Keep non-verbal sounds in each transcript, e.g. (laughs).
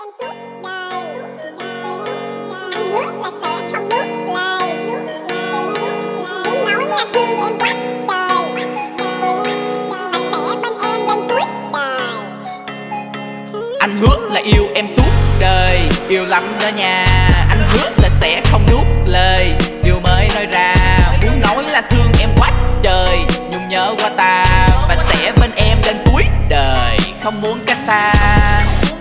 em đời Anh hứa là sẽ không nuốt lời. Muốn nói là thương em quá Và sẽ bên em cuối đời. Anh hứa là yêu em suốt đời, Yêu lắm đó nha. Anh hứa là sẽ không nuốt lời, Điều mới nói ra. Muốn nói là thương em quá trời, nhung nhớ qua ta Và sẽ bên em đến cuối đời, Không muốn cách xa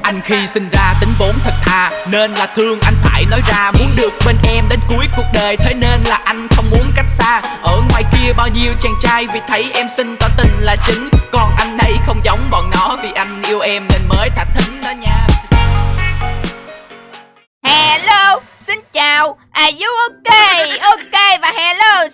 anh khi sinh ra tính vốn thật thà, Nên là thương anh phải nói ra. Muốn được bên em đến cuối cuộc đời, Thế nên là anh không muốn cách xa. Ở ngoài kia bao nhiêu chàng trai, Vì thấy em xinh tỏ tình là chính. Còn anh đây không giống bọn nó, Vì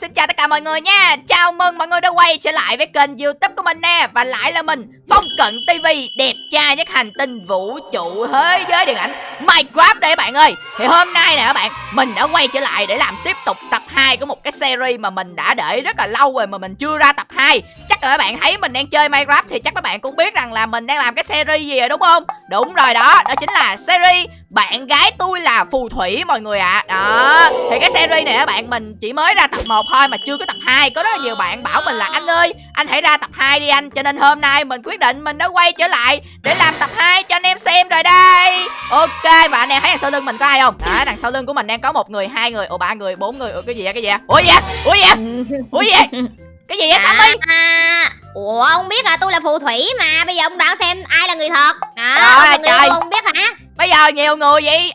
xin chào tất cả mọi người nha. Chào mừng mọi người đã quay trở lại với kênh youtube của mình nè. Và lại là mình, Phong Cận TV, đẹp trai nhất hành tinh vũ trụ thế giới điện ảnh Minecraft đây các bạn ơi. Thì hôm nay nè các bạn, mình đã quay trở lại để làm tiếp tục tập 2 của một cái series mà mình đã để rất là lâu rồi mà mình chưa ra tập 2 Chắc là các bạn thấy mình đang chơi Minecraft thì chắc các bạn cũng biết rằng là mình đang làm cái series gì rồi đúng không? Đúng rồi đó, đó chính là series bạn gái tôi là phù thủy mọi người ạ. À. Đó Thì cái series này các bạn mình chỉ mới ra tập 1 thôi mà chưa có tập 2 Có rất là nhiều bạn bảo mình là anh ơi Anh hãy ra tập 2 đi anh Cho nên hôm nay mình quyết định mình đã quay trở lại Để làm tập 2 cho anh em xem rồi đây. Ok và anh em thấy đằng sau lưng mình có ai không? Đó đằng sau lưng của mình đang có một người hai người Ồ ba người bốn người Ủa cái gì vậy cái gì vậy? Ủa gì vậy? Ủa gì vậy? Ủa gì vậy? Cái gì vậy Sammy? À, ủa ông biết là tôi là phù thủy mà Bây giờ ông đoán xem ai là người thật. À, Trời người trời. yêu ông biết hả? Bây giờ nhiều người vậy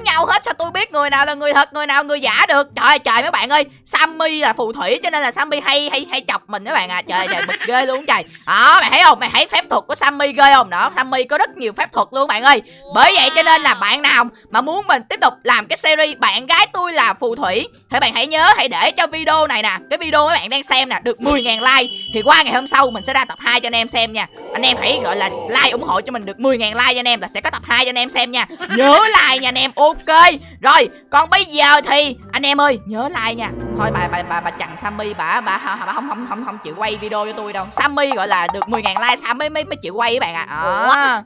giống nhau hết, Sao tôi biết người nào là người thật, Người nào người giả được? Trời ơi, trời mấy bạn ơi, Sammy là phù thủy Cho nên là Sammy hay hay hay chọc mình các bạn à. Trời trời, bực ghê luôn trời. Đó, mày thấy không? Mày thấy phép thuật của Sammy ghê không? Đó, Sammy có rất nhiều phép thuật luôn bạn ơi. Bởi vậy cho nên là bạn nào Mà muốn mình tiếp tục làm cái series Bạn gái tôi là phù thủy, Thì bạn hãy nhớ, Hãy để cho video này nè, Cái video mấy bạn đang xem nè, Được 10.000 like, Thì qua ngày hôm sau Mình sẽ ra tập 2 cho anh em xem nha. Anh em hãy gọi là like ủng hộ cho mình được 10.000 like cho anh em Là sẽ có tập 2 cho anh em xem nha. Nhớ like nha anh em, Ok rồi còn bây giờ thì Anh em ơi nhớ like nha Thôi bà bà bà, bà chằn Sammy bà bà, bà, không, không không không chịu quay video cho tôi đâu Sammy gọi là được 10.000 like Sammy mới mới chịu quay các bạn ạ à. Ủa? Là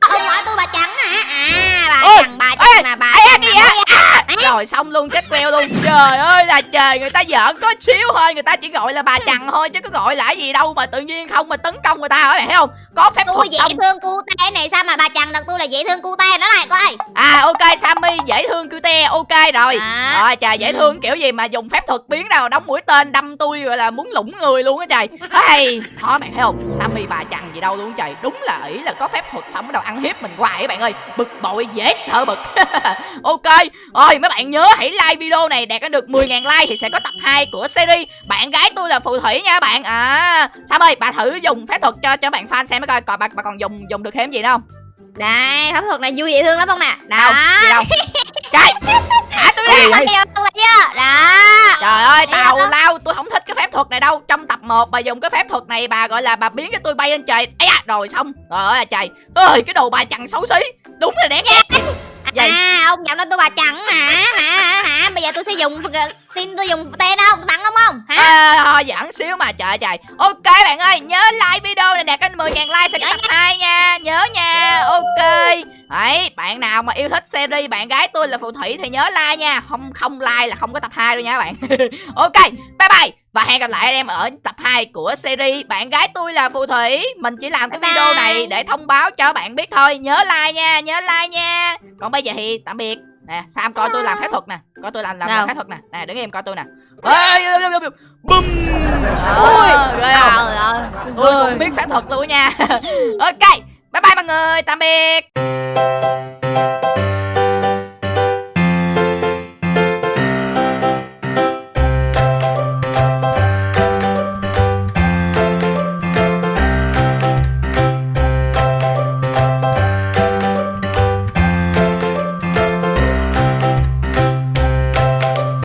sao ông nói tôi bà trắng hả À bà Ôi, trắng bà ê, trắng là bà ê, trắng cái gì? À, rồi xong luôn chết queo luôn. Trời ơi là trời Người ta giỡn có xíu thôi Người ta chỉ gọi là bà chằn thôi Chứ có gọi là gì đâu Mà tự nhiên không mà tấn công người ta các bạn thấy không? Có phép Tôi dễ xong. thương cu te này sao mà bà trắng được? Tôi là dễ thương cu te nó lại coi. À ok Sammy dễ thương cute ok rồi. À. Rồi trời dễ Ừ. thương kiểu gì mà dùng phép thuật biến nào đóng mũi tên đâm tôi gọi là muốn lủng người luôn á trời. Ê Thôi bạn thấy không? Sammy bà chằn gì đâu luôn trời. Đúng là ỷ là có phép thuật xong bắt đầu ăn hiếp mình hoài các bạn ơi. Bực bội dễ sợ bực. (laughs) Ok Rồi mấy bạn nhớ hãy like video này đạt được 10.000 like thì sẽ có tập 2 của series. Bạn gái tôi là phù thủy nha bạn. À Sam ơi bà thử dùng phép thuật cho cho bạn fan xem coi Coi bà, bà còn dùng dùng được thêm gì nữa không? Đây phép thuật này vui dễ thương lắm không nè? Đâu? Đó gì đâu? Trời Thả tôi ra? Đó. Trời ơi tào là- lao tôi không thích cái phép thuật này đâu. Trong tập 1 bà dùng cái phép thuật này bà gọi là bà biến cho tôi bay lên trời. Ấy à, rồi xong. Trời ơi trời ơi cái đồ bà chằn xấu xí. Đúng là đáng ghét Gì? À ông nhận nói tôi bà trắng hả Hả hả? Bây giờ tôi sẽ dùng Tin tôi dùng tên không Tôi bắn không không? Hả? À, thôi giỡn xíu mà trời trời. Ok bạn ơi nhớ like video này đạt đến 10.000 like sẽ tập 2 nha. Nhớ nha Ok. Đấy bạn nào mà yêu thích series bạn gái tôi là phù thủy thì nhớ like nha Không không like là không có tập 2 đâu nha bạn. (laughs) Ok bye bye Và hẹn gặp lại anh em ở tập 2 của series Bạn gái tôi là phù thủy. Mình chỉ làm cái Bye video bye. này để thông báo cho bạn biết thôi. Nhớ like nha Nhớ like nha Còn bây giờ thì tạm biệt. Nè Sam coi tôi làm phép thuật nè. Coi tôi làm làm, phép thuật nè. Nè đứng im coi tôi nè. Bum? Trời ơi. Tôi cũng biết phép thuật luôn nha. (laughs) Ok Bye bye mọi người. Tạm biệt